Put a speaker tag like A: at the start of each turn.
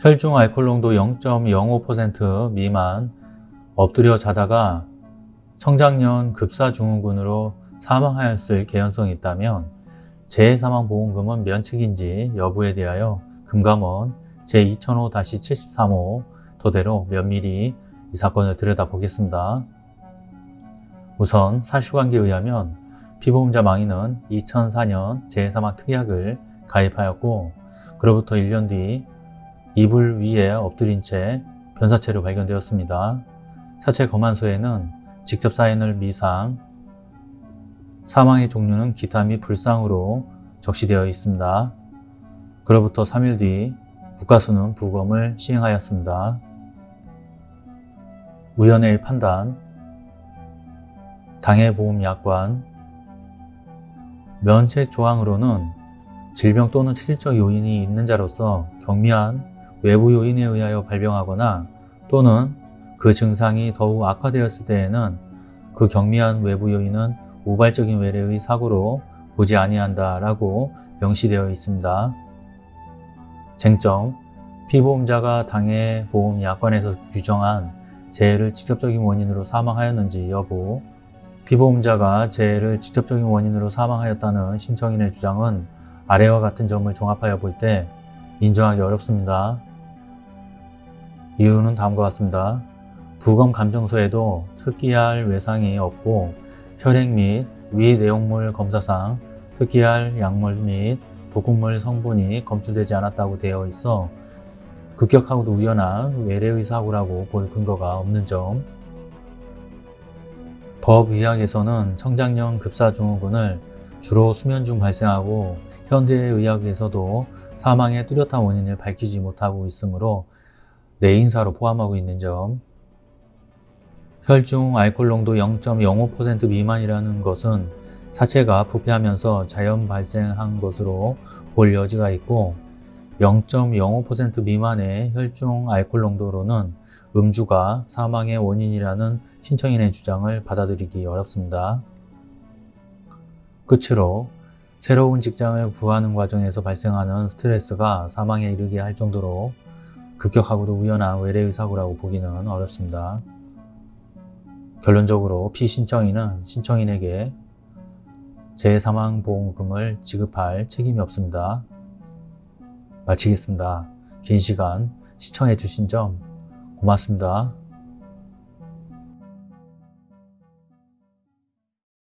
A: 혈중 알코올 농도 0.05% 미만 엎드려 자다가 청장년 급사증후군으로 사망하였을 개연성이 있다면 재해사망보험금은 면책인지 여부에 대하여 금감원 제2005-73호 토대로 면밀히 이 사건을 들여다보겠습니다. 우선 사실관계에 의하면 피보험자 망인은 2004년 재해사망 특약을 가입하였고 그로부터 1년 뒤 이불 위에 엎드린 채 변사체로 발견되었습니다. 사체 검안서에는 직접 사인을 미상, 사망의 종류는 기타 및 불상으로 적시되어 있습니다. 그로부터 3일 뒤 국가수는 부검을 시행하였습니다. 위원회의 판단, 당해보험약관, 면책 조항으로는 질병 또는 체질적 요인이 있는 자로서 경미한 외부 요인에 의하여 발병하거나 또는 그 증상이 더욱 악화되었을 때에는 그 경미한 외부 요인은 우발적인 외래의 사고로 보지 아니한다 라고 명시되어 있습니다. 쟁점, 피보험자가 당해 보험 약관에서 규정한 재해를 직접적인 원인으로 사망하였는지 여부, 피보험자가 재해를 직접적인 원인으로 사망하였다는 신청인의 주장은 아래와 같은 점을 종합하여 볼 때 인정하기 어렵습니다. 이유는 다음과 같습니다. 부검 감정서에도 특기할 외상이 없고 혈액 및 위 내용물 검사상 특기할 약물 및 독극물 성분이 검출되지 않았다고 되어 있어 급격하고도 우연한 외래의 사고라고 볼 근거가 없는 점 법의학에서는 청장년 급사증후군을 주로 수면 중 발생하고 현대의학에서도 사망의 뚜렷한 원인을 밝히지 못하고 있으므로 내인사로 포함하고 있는 점 혈중 알코올 농도 0.05% 미만이라는 것은 사체가 부패하면서 자연 발생한 것으로 볼 여지가 있고 0.05% 미만의 혈중 알코올 농도로는 음주가 사망의 원인이라는 신청인의 주장을 받아들이기 어렵습니다. 끝으로 새로운 직장을 구하는 과정에서 발생하는 스트레스가 사망에 이르게 할 정도로 급격하고도 우연한 외래의 사고라고 보기는 어렵습니다. 결론적으로 피신청인은 신청인에게 재사망보험금을 지급할 책임이 없습니다. 마치겠습니다. 긴 시간 시청해 주신 점 고맙습니다.